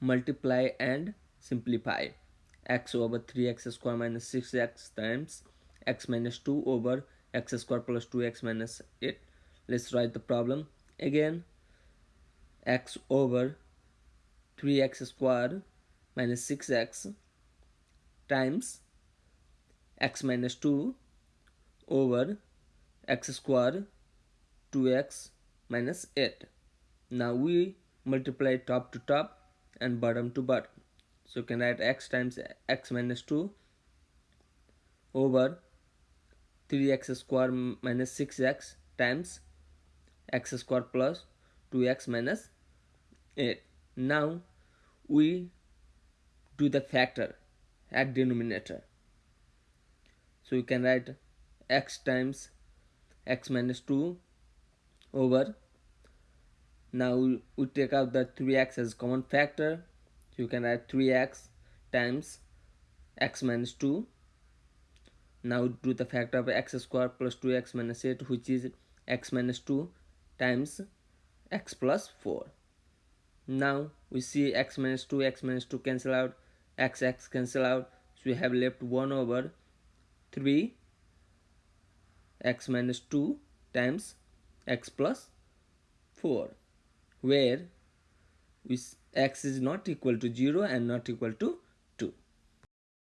multiply and simplify. X over 3x square minus 6x times x minus 2 over x square plus 2x minus 8 let's write the problem again. X over 3x square minus 6x times x minus 2 over x square 2x minus 8 now we multiply top to top and bottom to bottom so you can write x times x minus 2 over 3x square minus 6x times x square plus 2x minus 8 now we do the factor at denominator. So you can write x times x minus 2 over now we take out the 3x as common factor. You can write 3x times x minus 2 now do the factor of x square plus 2x minus 8 which is x minus 2 times x plus 4 now we see x minus 2 x minus 2 cancel out x x cancel out. So we have left 1 over 3 x minus 2 times x plus 4 where x is not equal to 0 and not equal to